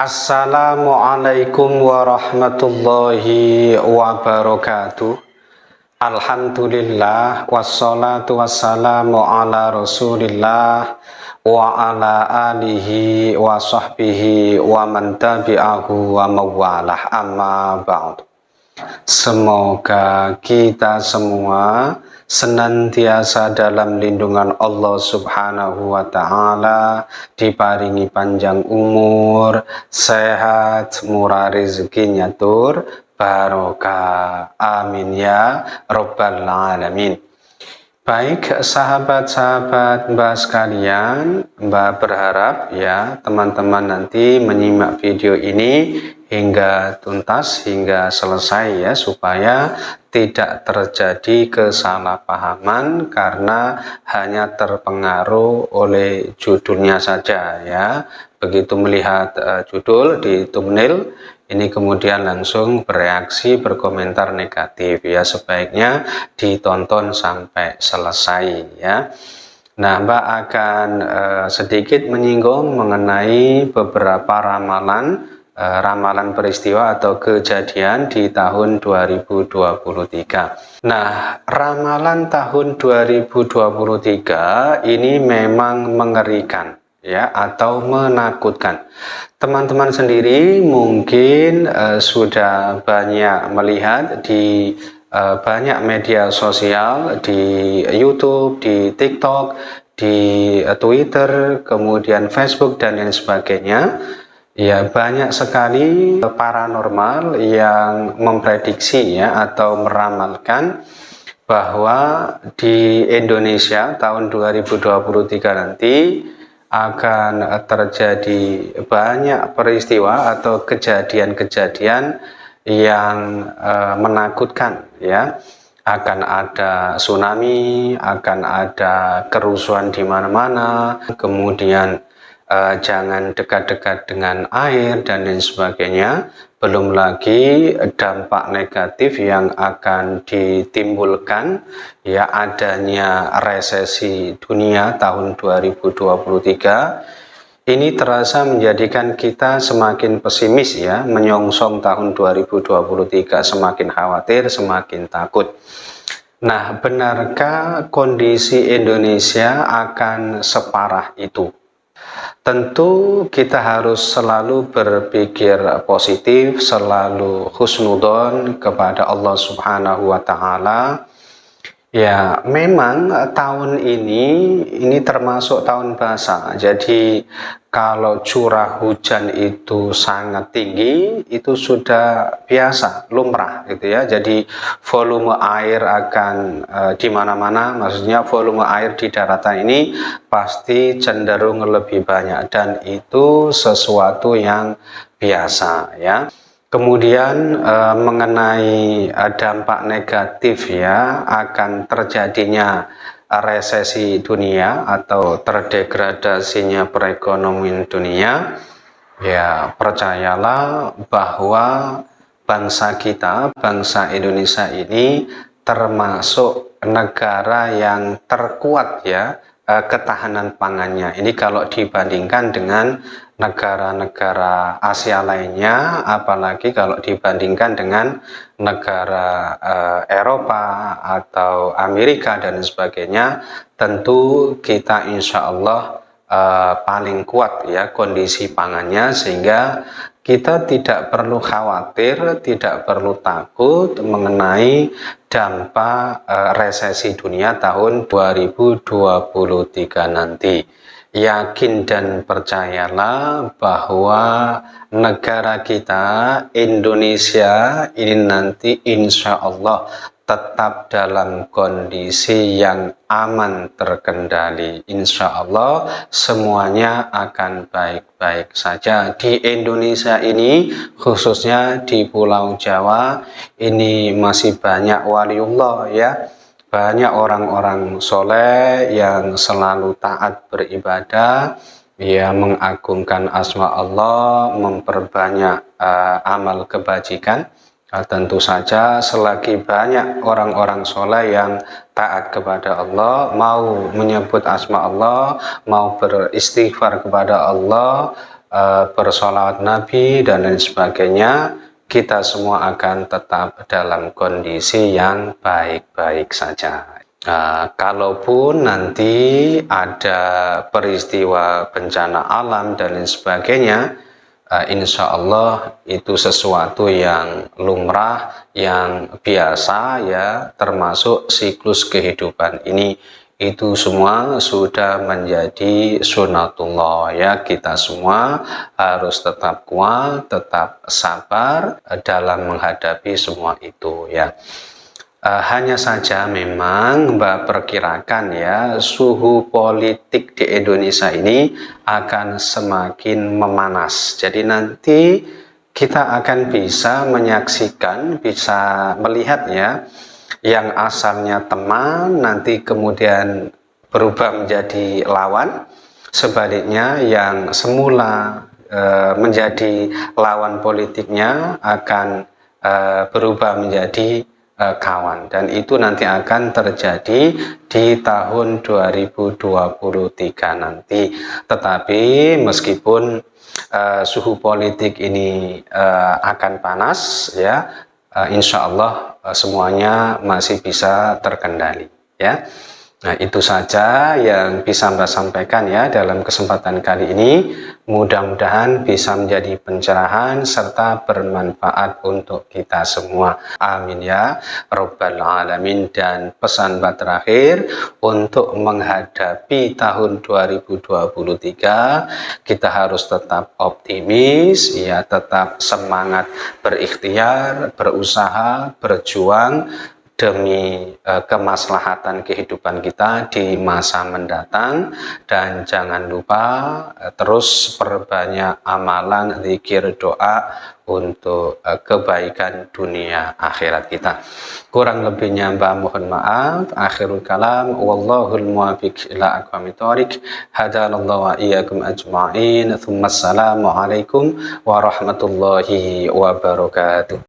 Assalamualaikum warahmatullahi wabarakatuh. Alhamdulillah wassalatu wassalamu ala rasulillah wa ala alihi wa sahbihi wa wa mawalah. Amma ba'd Semoga kita semua senantiasa dalam lindungan Allah Subhanahu wa taala, diparingi panjang umur, sehat, murah rezekinya tur, barokah. Amin ya rabbal alamin. Baik sahabat-sahabat Mbak sekalian, Mbak berharap ya teman-teman nanti menyimak video ini hingga tuntas hingga selesai ya supaya tidak terjadi kesalahpahaman karena hanya terpengaruh oleh judulnya saja ya. Begitu melihat uh, judul di thumbnail ini kemudian langsung bereaksi berkomentar negatif ya. Sebaiknya ditonton sampai selesai ya. Nah, Mbak akan uh, sedikit menyinggung mengenai beberapa ramalan ramalan peristiwa atau kejadian di tahun 2023. Nah, ramalan tahun 2023 ini memang mengerikan ya atau menakutkan. Teman-teman sendiri mungkin uh, sudah banyak melihat di uh, banyak media sosial di YouTube, di TikTok, di Twitter, kemudian Facebook dan lain sebagainya Ya, banyak sekali paranormal yang memprediksi ya atau meramalkan bahwa di Indonesia tahun 2023 nanti akan terjadi banyak peristiwa atau kejadian-kejadian yang uh, menakutkan ya. Akan ada tsunami, akan ada kerusuhan di mana-mana, kemudian uh, jangan dekat-dekat dengan air dan lain sebagainya. Belum lagi dampak negatif yang akan ditimbulkan ya adanya resesi dunia tahun 2023 ini terasa menjadikan kita semakin pesimis ya menyongsong tahun 2023 semakin khawatir semakin takut. Nah benarkah kondisi Indonesia akan separah itu Tentu kita harus selalu berpikir positif, selalu husnudon kepada Allah Subhanahu wa taala Ya, memang eh, tahun ini ini termasuk tahun basah. Jadi kalau curah hujan itu sangat tinggi, itu sudah biasa, lumrah gitu ya. Jadi volume air akan e, di mana-mana, maksudnya volume air di daratan ini pasti cenderung lebih banyak dan itu sesuatu yang biasa ya. Kemudian e, mengenai e, dampak negatif ya akan terjadinya resesi dunia atau terdegradasinya perekonomian dunia. Ya percayalah bahwa bangsa kita, bangsa Indonesia ini termasuk negara yang terkuat ya Eh, ketahanan pangannya. Ini kalau dibandingkan dengan negara-negara Asia lainnya, apalagi kalau dibandingkan dengan negara uh, Eropa atau Amerika dan sebagainya, tentu kita insya Allah uh, paling kuat ya kondisi pangannya sehingga kita tidak perlu khawatir, tidak perlu takut mengenai dampak uh, resesi dunia tahun 2023 nanti. Yakin dan percayalah bahwa negara kita Indonesia ini nanti insya Allah tetap dalam kondisi yang aman terkendali. Insya Allah semuanya akan baik-baik saja. Di Indonesia ini khususnya di Pulau Jawa ini masih banyak waliullah ya. Banyak orang-orang soleh yang selalu taat beribadah, ya mengagungkan asma Allah, memperbanyak uh, amal kebajikan Nah, tentu saja selagi banyak orang-orang soleh yang taat kepada Allah, mau menyebut asma Allah, mau beristighfar kepada Allah, uh, bersolawat Nabi dan lain sebagainya, kita semua akan tetap dalam kondisi yang baik-baik saja. Uh, kalaupun nanti ada peristiwa bencana alam dan lain sebagainya, uh, insya Allah itu sesuatu yang lumrah, yang biasa ya, termasuk siklus kehidupan ini. Itu semua sudah menjadi sunatullah ya. Kita semua harus tetap kuat tetap sabar dalam menghadapi semua itu ya Uh, hanya saja memang Mbak perkirakan ya suhu politik di Indonesia ini akan semakin memanas. Jadi nanti kita akan bisa menyaksikan, bisa melihat ya yang asalnya teman nanti kemudian berubah menjadi lawan. Sebaliknya yang semula uh, menjadi lawan politiknya akan uh, berubah menjadi Eh, kawan. Dan itu nanti akan terjadi di tahun 2023 nanti. Tetapi meskipun uh, suhu politik ini uh, akan panas ya uh, insya Allah uh, semuanya masih bisa terkendali ya Nah itu saja yang bisa Mbak sampaikan ya dalam kesempatan kali ini. Mudah-mudahan bisa menjadi pencerahan serta bermanfaat untuk kita semua. Amin ya Rabbal Alamin. Dan pesan Mbak terakhir untuk menghadapi tahun 2023 kita harus tetap optimis, ya tetap semangat berikhtiar, berusaha, berjuang demi uh, kemaslahatan kehidupan kita di masa mendatang. Dan jangan lupa uh, terus perbanyak amalan zikir doa untuk uh, kebaikan dunia akhirat kita. Kurang lebihnya mbak mohon maaf. Akhirul kalam. Wallahul muwafiq ila aqwamit thoriq. Hadalallahu wa iyyakum ajma'in. Thumma assalamu alaikum warahmatullahi wabarakatuh